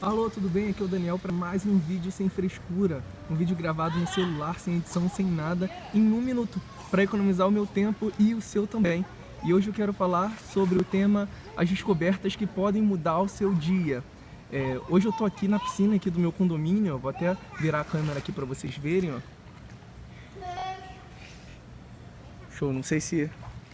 Alô, tudo bem? Aqui é o Daniel para mais um vídeo sem frescura. Um vídeo gravado no celular, sem edição, sem nada, em um minuto, para economizar o meu tempo e o seu também. E hoje eu quero falar sobre o tema as descobertas que podem mudar o seu dia. É, hoje eu tô aqui na piscina aqui do meu condomínio, vou até virar a câmera aqui para vocês verem, ó. Show, não sei se,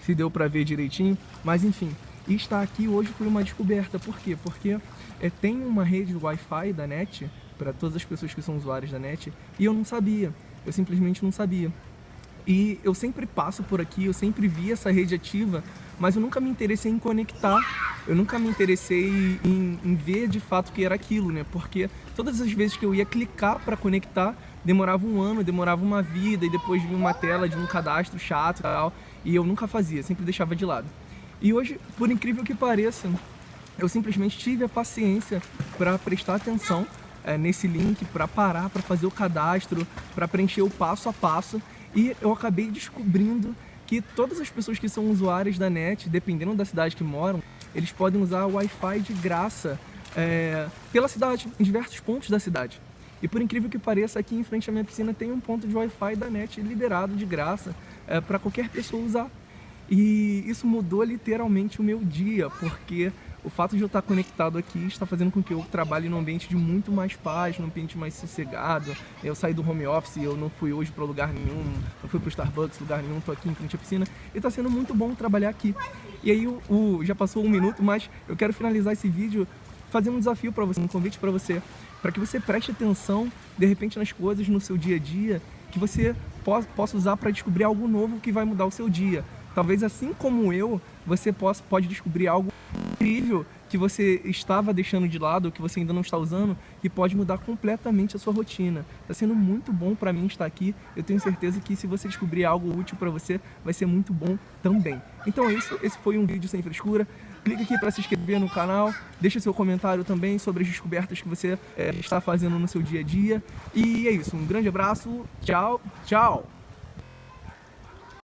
se deu para ver direitinho, mas enfim. E estar aqui hoje foi uma descoberta, por quê? Porque é, tem uma rede Wi-Fi da NET para todas as pessoas que são usuários da NET e eu não sabia, eu simplesmente não sabia. E eu sempre passo por aqui, eu sempre vi essa rede ativa, mas eu nunca me interessei em conectar, eu nunca me interessei em, em ver de fato o que era aquilo, né? Porque todas as vezes que eu ia clicar para conectar, demorava um ano, demorava uma vida, e depois vinha uma tela de um cadastro chato e tal, e eu nunca fazia, sempre deixava de lado. E hoje, por incrível que pareça, eu simplesmente tive a paciência para prestar atenção é, nesse link, para parar, para fazer o cadastro, para preencher o passo a passo e eu acabei descobrindo que todas as pessoas que são usuárias da net, dependendo da cidade que moram, eles podem usar o Wi-Fi de graça é, pela cidade, em diversos pontos da cidade. E por incrível que pareça, aqui em frente à minha piscina tem um ponto de Wi-Fi da net liberado de graça é, para qualquer pessoa usar. E isso mudou literalmente o meu dia, porque o fato de eu estar conectado aqui está fazendo com que eu trabalhe num ambiente de muito mais paz, num ambiente mais sossegado. Eu saí do home office, eu não fui hoje para lugar nenhum, não fui para o Starbucks, lugar nenhum, estou aqui em frente à piscina. E está sendo muito bom trabalhar aqui. E aí, o, o, já passou um minuto, mas eu quero finalizar esse vídeo fazendo um desafio para você, um convite para você, para que você preste atenção, de repente, nas coisas no seu dia a dia, que você possa usar para descobrir algo novo que vai mudar o seu dia. Talvez assim como eu, você possa, pode descobrir algo incrível que você estava deixando de lado, que você ainda não está usando, que pode mudar completamente a sua rotina. Está sendo muito bom para mim estar aqui. Eu tenho certeza que se você descobrir algo útil para você, vai ser muito bom também. Então é isso, esse foi um vídeo sem frescura. Clique aqui para se inscrever no canal, deixe seu comentário também sobre as descobertas que você é, está fazendo no seu dia a dia. E é isso, um grande abraço, tchau, tchau!